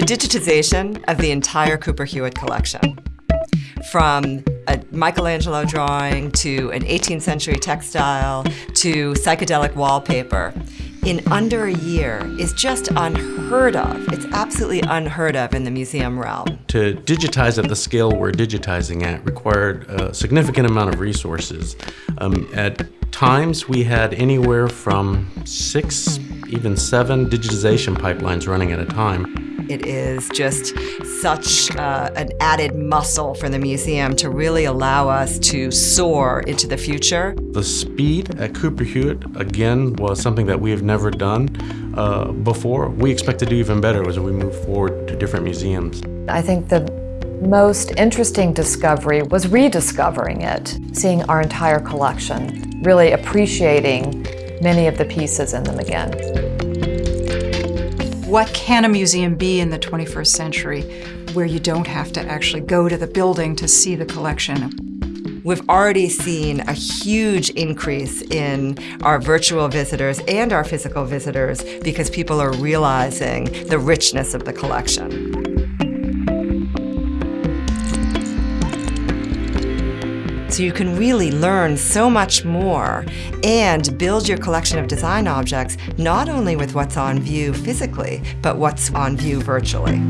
digitization of the entire Cooper Hewitt collection. From a Michelangelo drawing to an 18th century textile to psychedelic wallpaper in under a year is just unheard of. It's absolutely unheard of in the museum realm. To digitize at the scale we're digitizing at required a significant amount of resources. Um, at times we had anywhere from six, even seven digitization pipelines running at a time. It is just such uh, an added muscle for the museum to really allow us to soar into the future. The speed at Cooper Hewitt, again, was something that we have never done uh, before. We expect to do even better as we move forward to different museums. I think the most interesting discovery was rediscovering it, seeing our entire collection, really appreciating many of the pieces in them again. What can a museum be in the 21st century where you don't have to actually go to the building to see the collection? We've already seen a huge increase in our virtual visitors and our physical visitors because people are realizing the richness of the collection. So you can really learn so much more and build your collection of design objects not only with what's on view physically, but what's on view virtually.